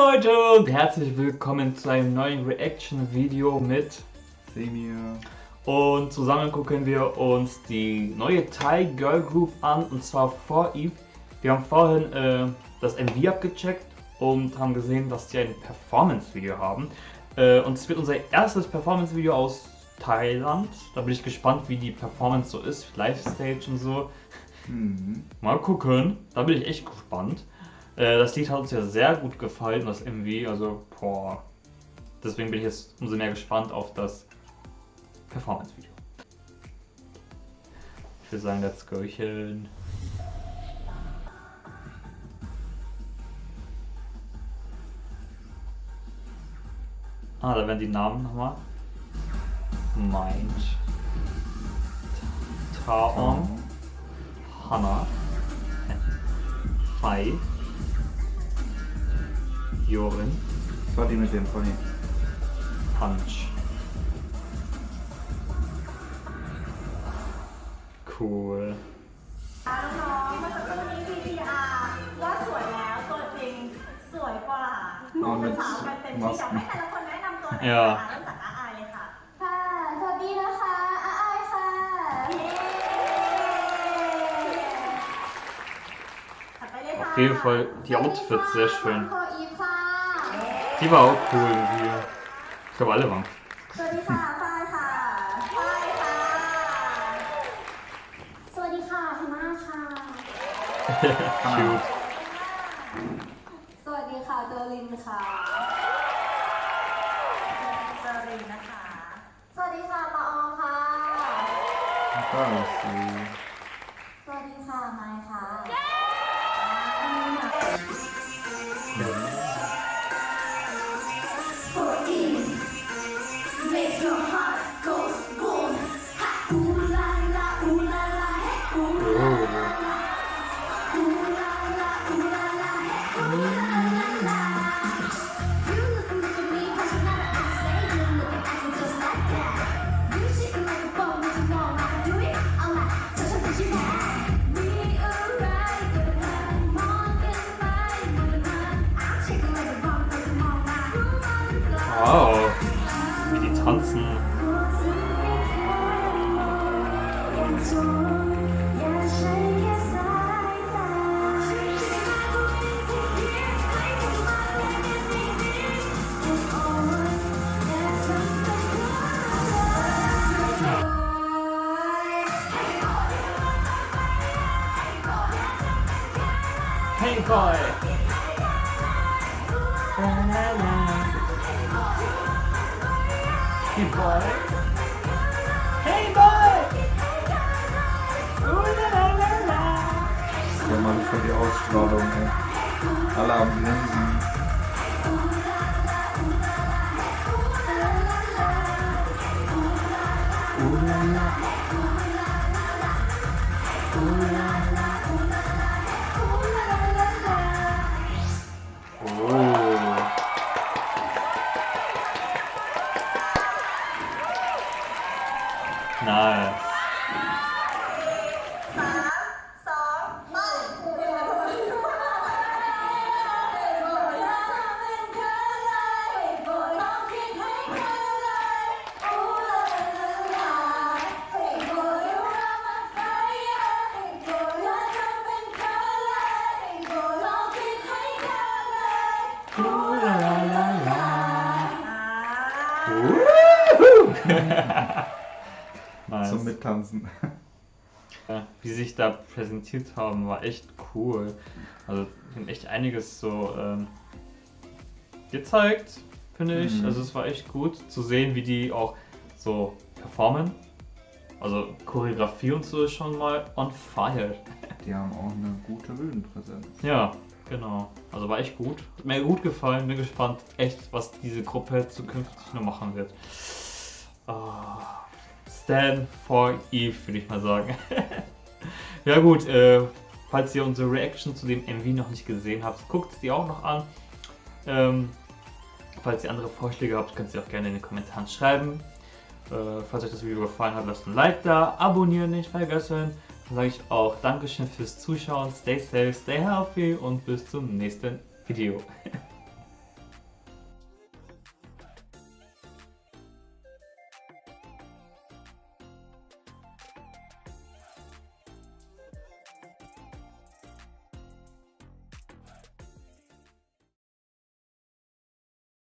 Leute und herzlich willkommen zu einem neuen Reaction-Video mit Semir. Und zusammen gucken wir uns die neue Thai Girl Group an und zwar vor Eve. Wir haben vorhin äh, das MV abgecheckt und haben gesehen, dass die ein Performance-Video haben. Äh, und es wird unser erstes Performance-Video aus Thailand. Da bin ich gespannt, wie die Performance so ist, Live-Stage und so. Mhm. Mal gucken, da bin ich echt gespannt. Äh, das Lied hat uns ja sehr gut gefallen, das MV, also boah. Deswegen bin ich jetzt umso mehr gespannt auf das Performance-Video. Ich würde sagen, let's go. -chen. Ah, da werden die Namen nochmal. Mind. Taon. Hannah. Fei. Jorin. Das war die mit dem Pony. Punch. Cool. น้องๆเมื่อสักครู่นี้ VTR ว่าสวยแล้วตัวจริงสวยกว่าหนุ่มเป็นสาวกันเต็มที่เดี๋ยวให้แต่ละคนแนะนำตัวหน่อยค่ะเริ่มจากอาอายเลยค่ะ ค่ะ สวัสดีนะคะอาอายค่ะ ถัดไปเลยค่ะ Auf jeden Fall die Outfits sehr schön. โคอีฟค่ะ Die war auch cool irgendwie. Ich glaube alle waren. สวัสดีค่ะฝ้ายค่ะฝ้ายค่ะ สวัสดีค่ะฮาน่าค่ะ Cute. สวัสดีค่ะโจลินค่ะ เจอรินนะคะ สวัสดีค่ะละอองค่ะ ก็สีส Oh. Wie die tanzen. Hey boy. Hey boy. Ooh la la la la. Ja, Mann, für die Ausstrahlung, ey. Alle am Grinsen. No. Ooh la la la. Woohoo! nice. Zum Mittanzen. Ja, wie sie sich da präsentiert haben, war echt cool. Also, echt einiges so ähm, gezeigt, finde ich. Mhm. Also, es war echt gut zu sehen, wie die auch so performen. Also, Choreografie und so ist schon mal on fire. Die haben auch eine gute Bühnenpräsenz. Ja, genau. Also, war echt gut. Hat mir gut gefallen. Bin gespannt, echt, was diese Gruppe zukünftig noch machen wird. Ah, Stand for Eve, würde ich mal sagen. ja gut, äh, falls ihr unsere Reaction zu dem MV noch nicht gesehen habt, guckt die auch noch an. Ähm, falls ihr andere Vorschläge habt, könnt ihr auch gerne in den Kommentaren schreiben. Äh, falls euch das Video gefallen hat, lasst ein Like da, abonnieren nicht vergessen. Dann sage ich auch Dankeschön fürs Zuschauen, stay safe, stay healthy und bis zum nächsten Video.